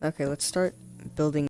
Okay, let's start building.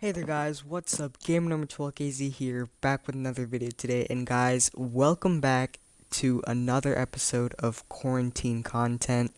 Hey there guys, what's up? Game number 12KZ here, back with another video today. And guys, welcome back to another episode of quarantine content.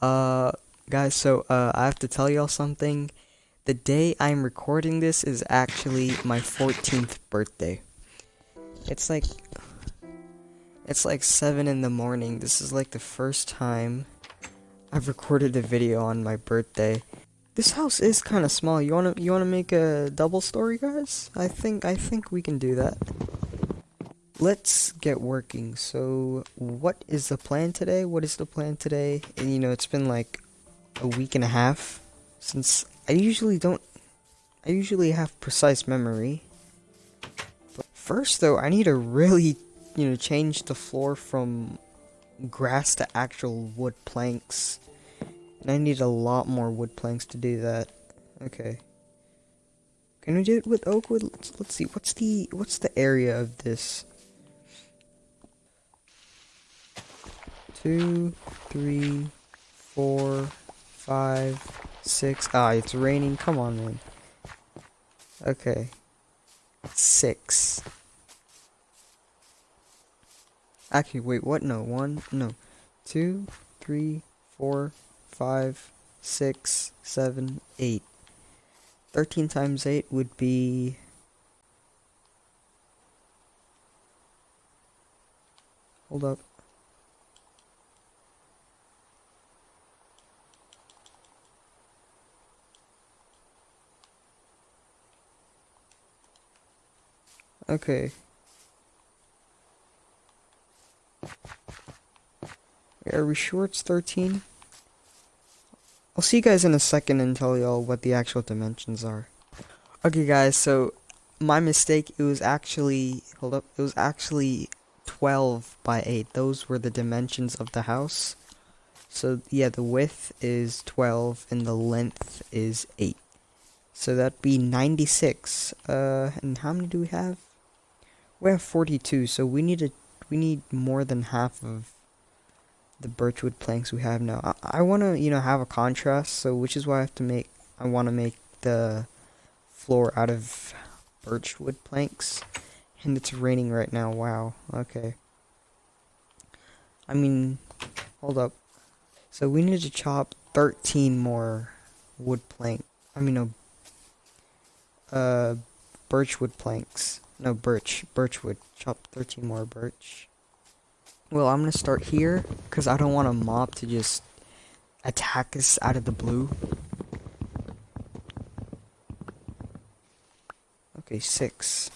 Uh, guys, so uh, I have to tell y'all something. The day I'm recording this is actually my 14th birthday. It's like it's like 7 in the morning. This is like the first time I've recorded a video on my birthday. This house is kind of small. You want to you want to make a double story, guys? I think I think we can do that. Let's get working. So, what is the plan today? What is the plan today? And you know, it's been like a week and a half since I usually don't I usually have precise memory. But first though, I need to really you know, change the floor from grass to actual wood planks. And I need a lot more wood planks to do that. Okay. Can we do it with oak wood? Let's, let's see. What's the what's the area of this? Two, three, four, five, six. Ah, it's raining. Come on, man. Okay. Six. Actually, wait, what? No, one, no, two, three, four, five, six, seven, eight. Thirteen times eight would be. Hold up. Okay. Are we sure it's 13? I'll see you guys in a second and tell y'all what the actual dimensions are. Okay guys, so my mistake, it was actually, hold up, it was actually 12 by 8. Those were the dimensions of the house. So yeah, the width is 12 and the length is 8. So that'd be 96. Uh, and how many do we have? We have 42, so we need a, we need more than half of the birchwood planks we have now. I, I want to, you know, have a contrast, so which is why I have to make, I want to make the floor out of birchwood planks. And it's raining right now, wow, okay. I mean, hold up. So we need to chop 13 more wood plank, I mean, no, uh, birchwood planks. No, birch, birchwood. Chop 13 more birch. Well, I'm gonna start here, because I don't want a mob to just attack us out of the blue. Okay, six.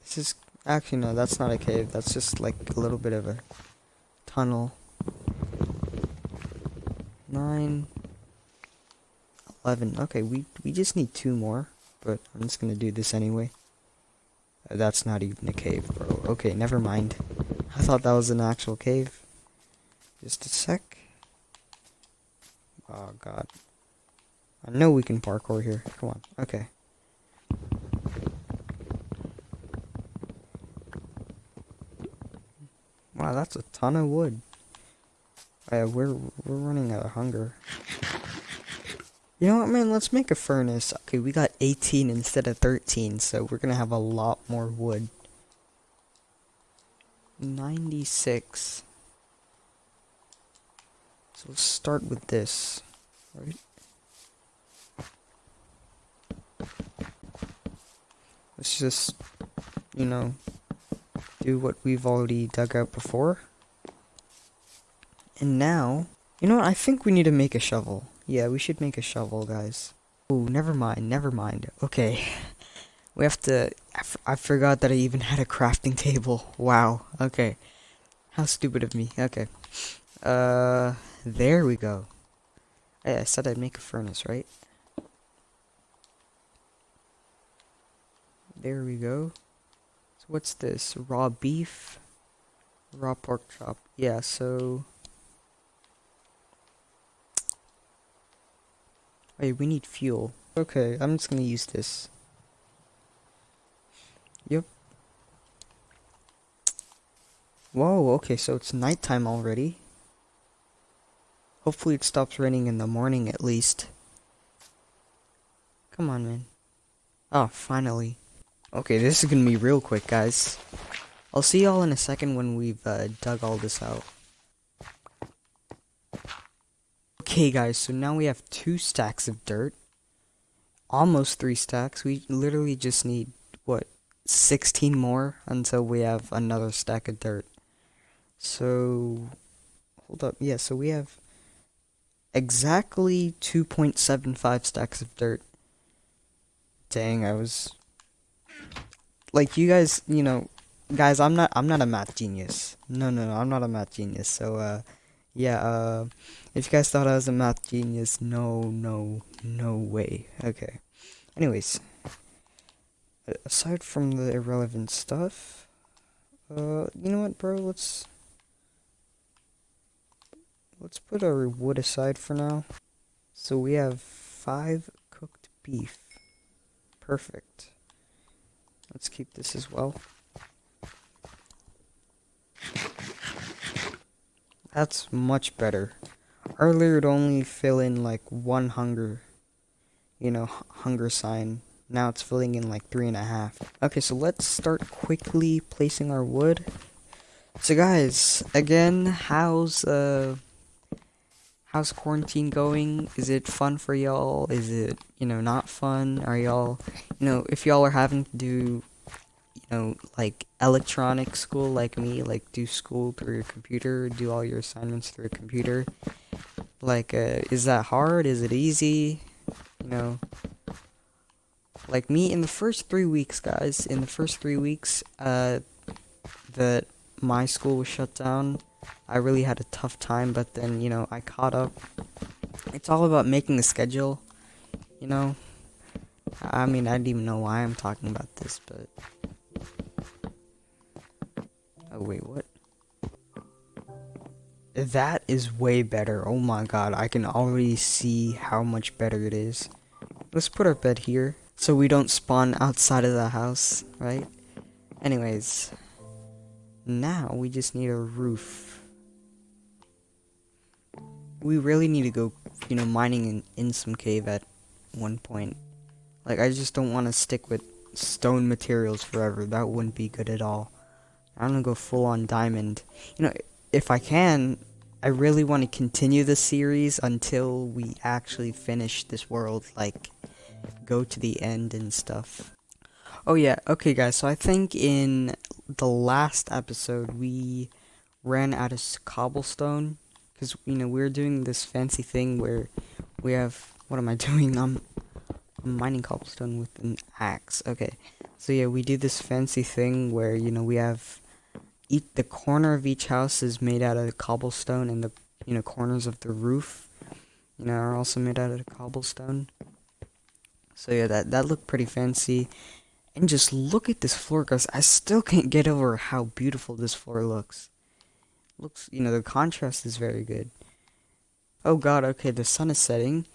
This is, actually no, that's not a cave, that's just like a little bit of a tunnel. Nine. Eleven, okay, we, we just need two more, but I'm just gonna do this anyway. Uh, that's not even a cave, bro. Okay, never mind. I thought that was an actual cave. Just a sec. Oh, God. I know we can parkour here. Come on. Okay. Wow, that's a ton of wood. Yeah, we're we're running out of hunger. You know what, man? Let's make a furnace. Okay, we got 18 instead of 13, so we're gonna have a lot more wood. 96. So let's start with this, right? Let's just, you know, do what we've already dug out before. And now, you know what? I think we need to make a shovel. Yeah, we should make a shovel, guys. Oh, never mind, never mind. Okay. We have to... I, forgot that I even had a crafting table. Wow. Okay. How stupid of me. Okay. Uh, there we go. Hey, I said I'd make a furnace, right? There we go. So what's this? Raw beef? Raw pork chop. Yeah, so... Wait, we need fuel. Okay, I'm just gonna use this. Yep. Whoa, okay, so it's nighttime already. Hopefully it stops raining in the morning at least. Come on, man. Oh, finally. Okay, this is gonna be real quick, guys. I'll see y'all in a second when we've uh, dug all this out. Okay, guys, so now we have two stacks of dirt. Almost three stacks. We literally just need, what, 16 more until we have another stack of dirt. So, hold up. Yeah, so we have exactly 2.75 stacks of dirt. Dang, I was like you guys, you know, guys, I'm not I'm not a math genius. No, no, no, I'm not a math genius. So uh yeah, uh if you guys thought I was a math genius, no, no, no way. Okay. Anyways, aside from the irrelevant stuff, uh you know what, bro? Let's let's put our wood aside for now. So we have five cooked beef. Perfect. Let's keep this as well. That's much better. Earlier it only fill in like one hunger, you know, hunger sign. Now it's filling in like three and a half. Okay, so let's start quickly placing our wood. So guys, again, how's uh how's quarantine going? Is it fun for y'all? Is it, you know, not fun? Are y'all, you know, if y'all are having to do, you know, like electronic school like me, like do school through your computer, do all your assignments through a computer, like, uh, is that hard? Is it easy? You know, like me in the first three weeks, guys, in the first three weeks, uh, that my school was shut down, I really had a tough time, but then, you know, I caught up. It's all about making a schedule, you know. I mean, I don't even know why I'm talking about this, but... Oh, wait, what? That is way better. Oh my god, I can already see how much better it is. Let's put our bed here, so we don't spawn outside of the house, right? Anyways, now we just need a roof we really need to go, you know, mining in, in some cave at one point. Like, I just don't want to stick with stone materials forever. That wouldn't be good at all. I want to go full on diamond. You know, if I can, I really want to continue the series until we actually finish this world. Like, go to the end and stuff. Oh yeah, okay guys, so I think in the last episode we ran out of cobblestone because you know we're doing this fancy thing where we have what am I doing? I'm, I'm mining cobblestone with an axe. Okay, so yeah, we do this fancy thing where you know we have each the corner of each house is made out of cobblestone, and the you know corners of the roof, you know, are also made out of cobblestone. So yeah, that that looked pretty fancy. And just look at this floor, guys. I still can't get over how beautiful this floor looks. Looks, you know, the contrast is very good. Oh god, okay, the sun is setting.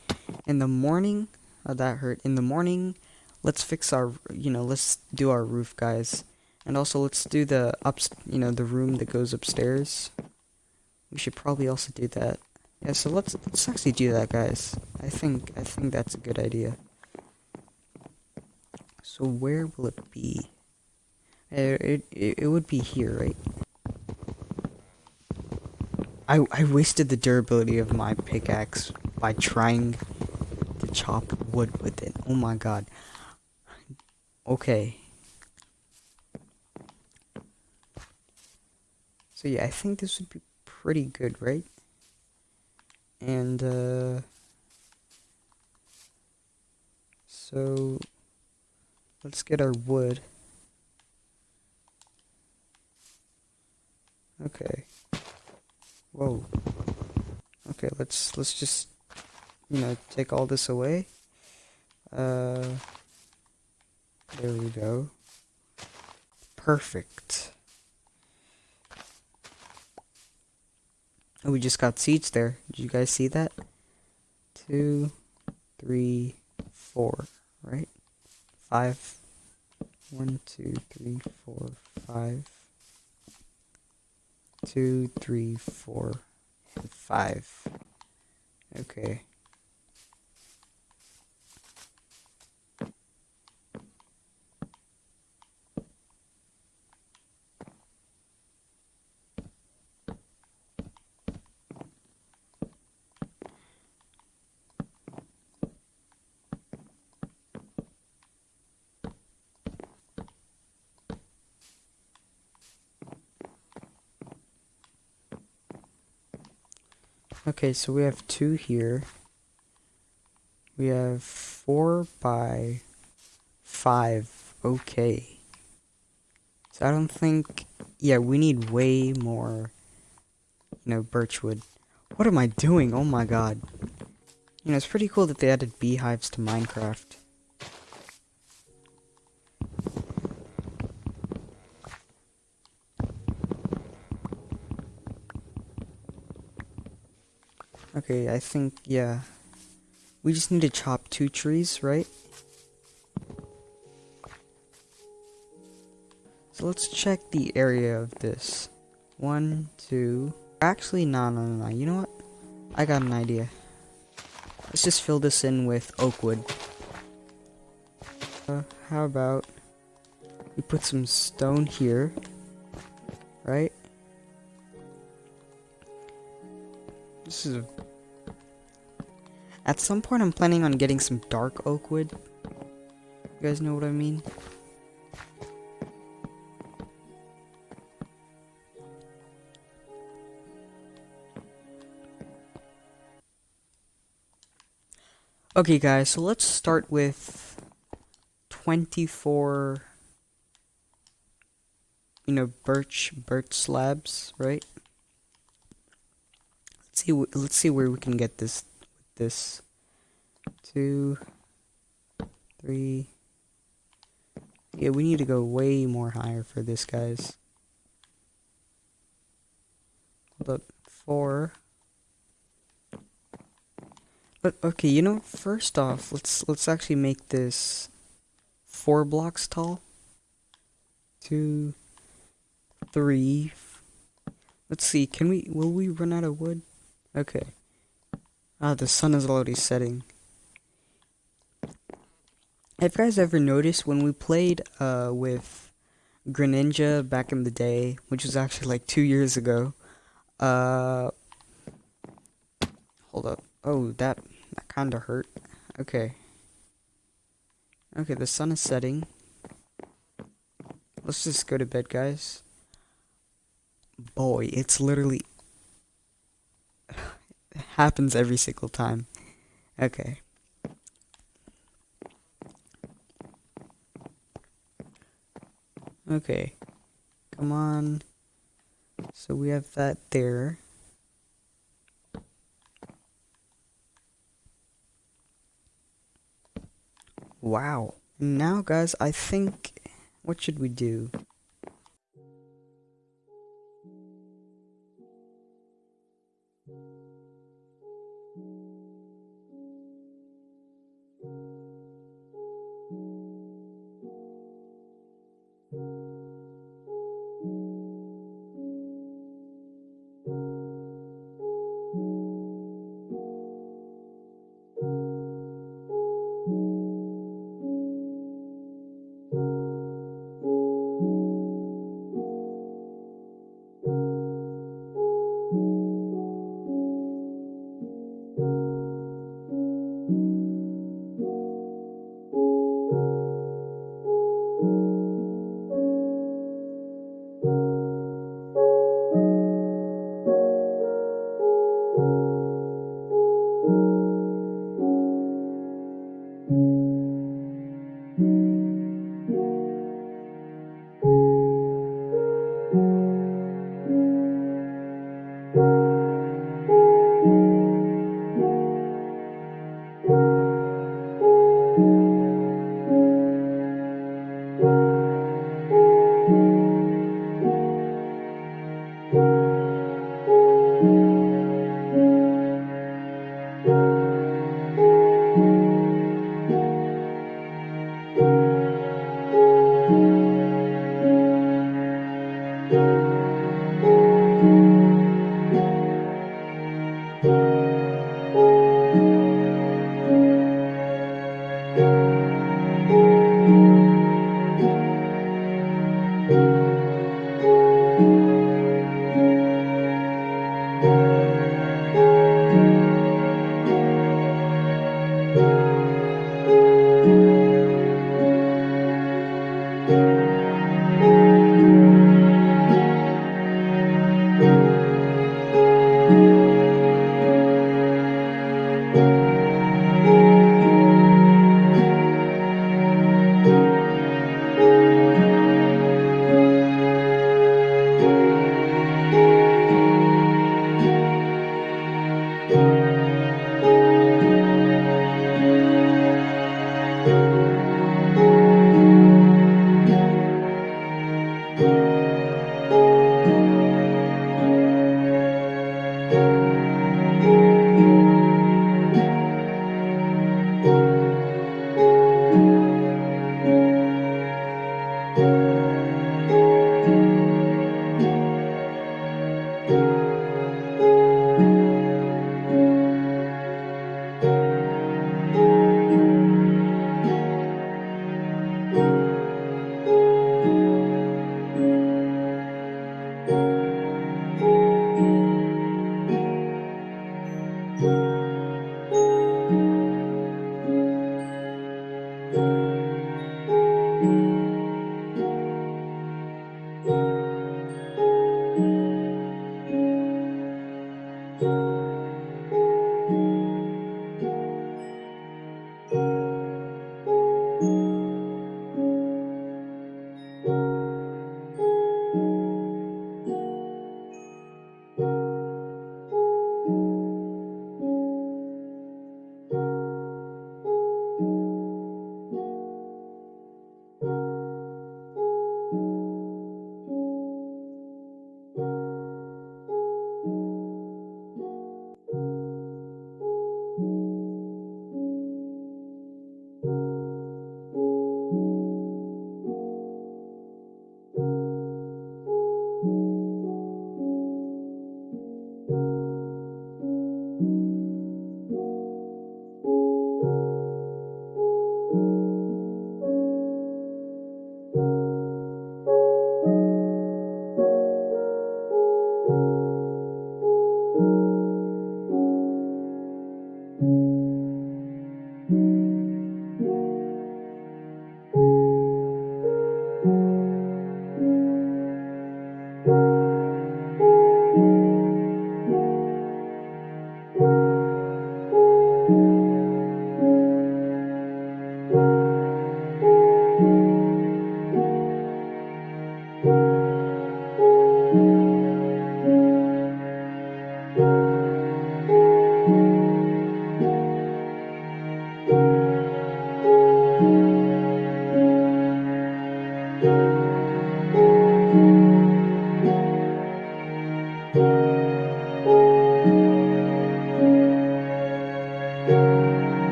In the morning, oh, that hurt. In the morning, let's fix our, you know, let's do our roof, guys. And also, let's do the ups, you know, the room that goes upstairs. We should probably also do that. Yeah, so let's let's actually do that, guys. I think I think that's a good idea. So where will it be? It it, it, it would be here, right? I, I wasted the durability of my pickaxe by trying to chop wood with it. Oh my god. Okay. So yeah, I think this would be pretty good, right? And, uh... So... Let's get our wood. Okay. Whoa. Okay, let's let's just you know take all this away. Uh there we go. Perfect. We just got seeds there. Did you guys see that? Two, three, four, right? Five. One, two, three, four, five. two, three, four, five. Okay. Okay, so we have two here. We have four by five. Okay. So I don't think... Yeah, we need way more, you know, birchwood. What am I doing? Oh my god. You know, it's pretty cool that they added beehives to Minecraft. Okay, I think, yeah. We just need to chop two trees, right? So let's check the area of this. One, two... Actually, no, no, no, no. You know what? I got an idea. Let's just fill this in with oak wood. Uh, how about... We put some stone here. Right? This is a... At some point, I'm planning on getting some dark oak wood. You guys know what I mean? Okay, guys, so let's start with 24, you know, birch, birch slabs, right? Let's see let's see where we can get this this. Two three. Yeah we need to go way more higher for this guys. Hold up. Four. But okay you know first off let's let's actually make this four blocks tall. Two three. Let's see can we will we run out of wood? Okay. Ah, the sun is already setting. Have you guys ever noticed when we played uh, with Greninja back in the day, which was actually like two years ago? Uh, hold up. Oh, that that kind of hurt. Okay. Okay, the sun is setting. Let's just go to bed, guys. Boy, it's literally happens every single time. Okay. Okay. Come on. So we have that there. Wow. Now, guys, I think... What should we do?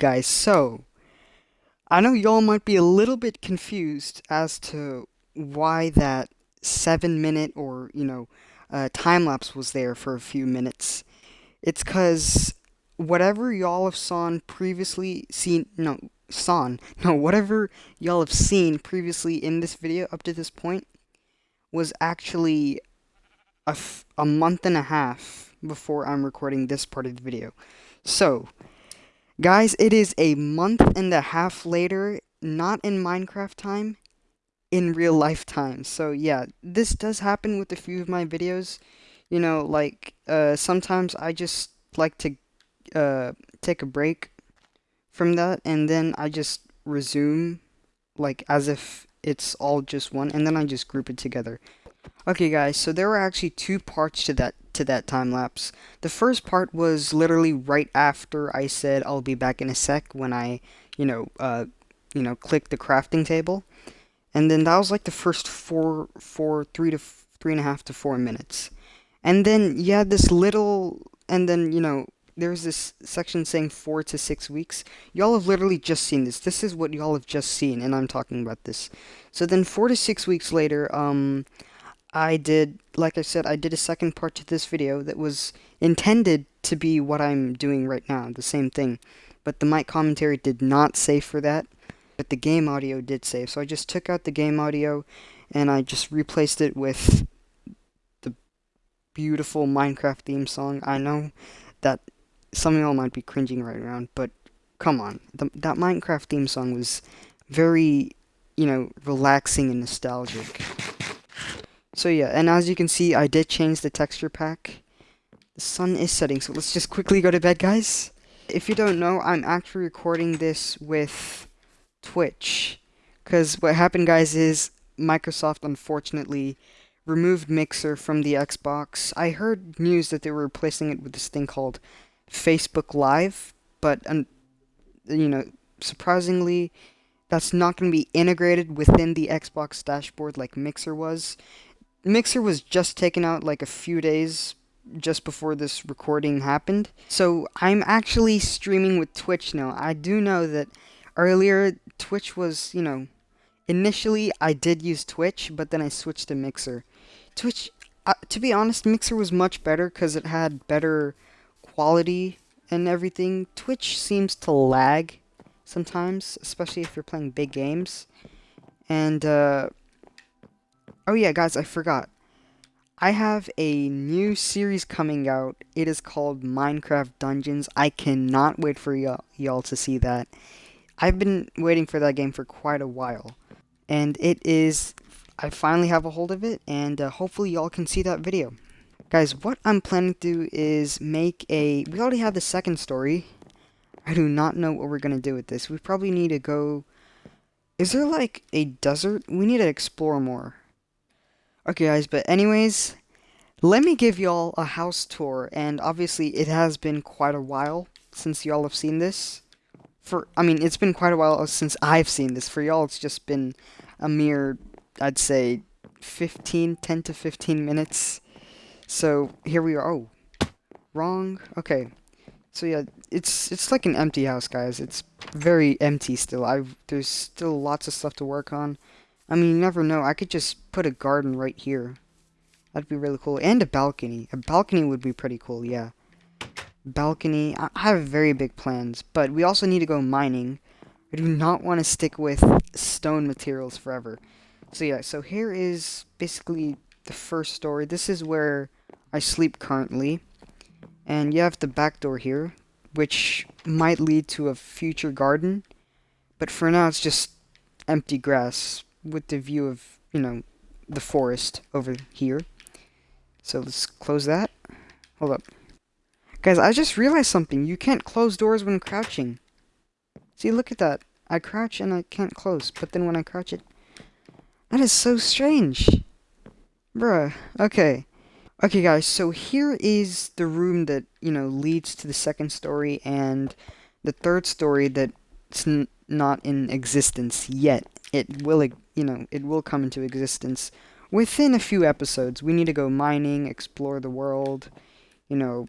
guys, so I know y'all might be a little bit confused as to why that seven minute or, you know, uh, time lapse was there for a few minutes. It's because whatever y'all have seen previously seen, no, sawn, no, whatever y'all have seen previously in this video up to this point was actually a, a month and a half before I'm recording this part of the video. So, guys, it is a month and a half later, not in Minecraft time, in real life time. So, yeah, this does happen with a few of my videos. You know, like, uh, sometimes I just like to uh, take a break from that, and then I just resume, like, as if it's all just one, and then I just group it together. Okay guys, so there were actually two parts to that to that time lapse. The first part was literally right after I said I'll be back in a sec when I, you know, uh, you know, click the crafting table. And then that was like the first four, four, three to three and a half to four minutes. And then you had this little, and then, you know, there's this section saying four to six weeks. Y'all have literally just seen this. This is what y'all have just seen, and I'm talking about this. So then four to six weeks later, um, I did, like I said, I did a second part to this video that was intended to be what I'm doing right now, the same thing. But the mic commentary did not save for that, but the game audio did save. So I just took out the game audio and I just replaced it with the beautiful Minecraft theme song. I know that some of y'all might be cringing right around, but come on. The, that Minecraft theme song was very, you know, relaxing and nostalgic. So yeah, and as you can see, I did change the texture pack. The sun is setting, so let's just quickly go to bed, guys. If you don't know, I'm actually recording this with Twitch. Because what happened, guys, is Microsoft, unfortunately, removed Mixer from the Xbox. I heard news that they were replacing it with this thing called Facebook Live, but, um, you know, surprisingly, that's not going to be integrated within the Xbox dashboard like Mixer was. Mixer was just taken out like a few days just before this recording happened. So I'm actually streaming with Twitch now. I do know that earlier Twitch was, you know, initially I did use Twitch, but then I switched to Mixer. Twitch, uh, to be honest, Mixer was much better because it had better quality and everything. Twitch seems to lag sometimes, especially if you're playing big games. And, uh, Oh yeah, guys, I forgot. I have a new series coming out. It is called Minecraft Dungeons. I cannot wait for y'all to see that. I've been waiting for that game for quite a while. And it is... I finally have a hold of it, and uh, hopefully y'all can see that video. Guys, what I'm planning to do is make a... We already have the second story. I do not know what we're going to do with this. We probably need to go... Is there, like, a desert? We need to explore more. Okay, guys, but anyways, let me give y'all a house tour, and obviously it has been quite a while since y'all have seen this. For, I mean, it's been quite a while since I've seen this. For y'all, it's just been a mere, I'd say, 15, 10 to 15 minutes. So, here we are. Oh, wrong. Okay. So yeah, it's it's like an empty house, guys. It's very empty still. I there's still lots of stuff to work on. I mean, you never know. I could just put a garden right here. That'd be really cool. And a balcony. A balcony would be pretty cool, yeah. Balcony. I have very big plans. But we also need to go mining. I do not want to stick with stone materials forever. So yeah, so here is basically the first story. This is where I sleep currently. And you have the back door here, which might lead to a future garden. But for now, it's just empty grass with the view of, you know, the forest over here. So let's close that. Hold up. Guys, I just realized something. You can't close doors when crouching. See, look at that. I crouch and I can't close, but then when I crouch it... That is so strange. Bruh. Okay. Okay, guys, so here is the room that, you know, leads to the second story and the third story that's not in existence yet. It will you know, it will come into existence within a few episodes. We need to go mining, explore the world, you know.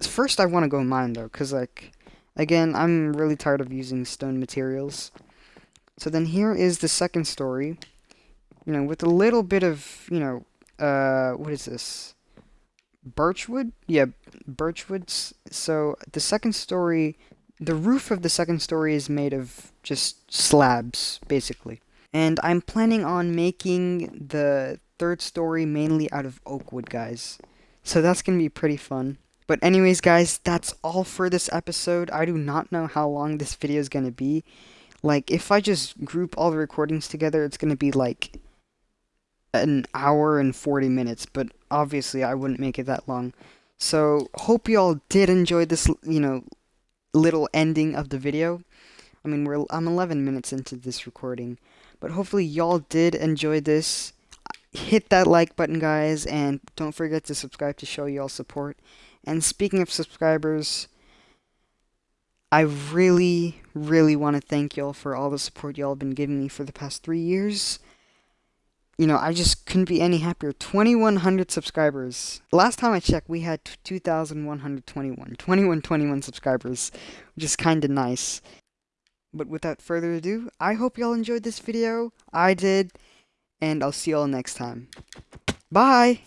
First, I want to go mine, though, because, like, Again, I'm really tired of using stone materials. So then here is the second story. You know, with a little bit of, you know, uh, what is this? Birchwood? Yeah, birchwoods. So the second story, the roof of the second story is made of just slabs, basically. And I'm planning on making the third story mainly out of oak wood, guys. So that's going to be pretty fun. But anyways, guys, that's all for this episode. I do not know how long this video is going to be. Like, if I just group all the recordings together, it's going to be like an hour and 40 minutes, but obviously I wouldn't make it that long. So, hope you all did enjoy this, you know, little ending of the video. I mean, we're I'm 11 minutes into this recording, but hopefully y'all did enjoy this. Hit that like button, guys, and don't forget to subscribe to show y'all support. And speaking of subscribers, I really, really want to thank y'all for all the support y'all have been giving me for the past three years. You know, I just couldn't be any happier. 2,100 subscribers. Last time I checked, we had 2,121. 2121 subscribers, which is kind of nice. But without further ado, I hope y'all enjoyed this video. I did. And I'll see y'all next time. Bye!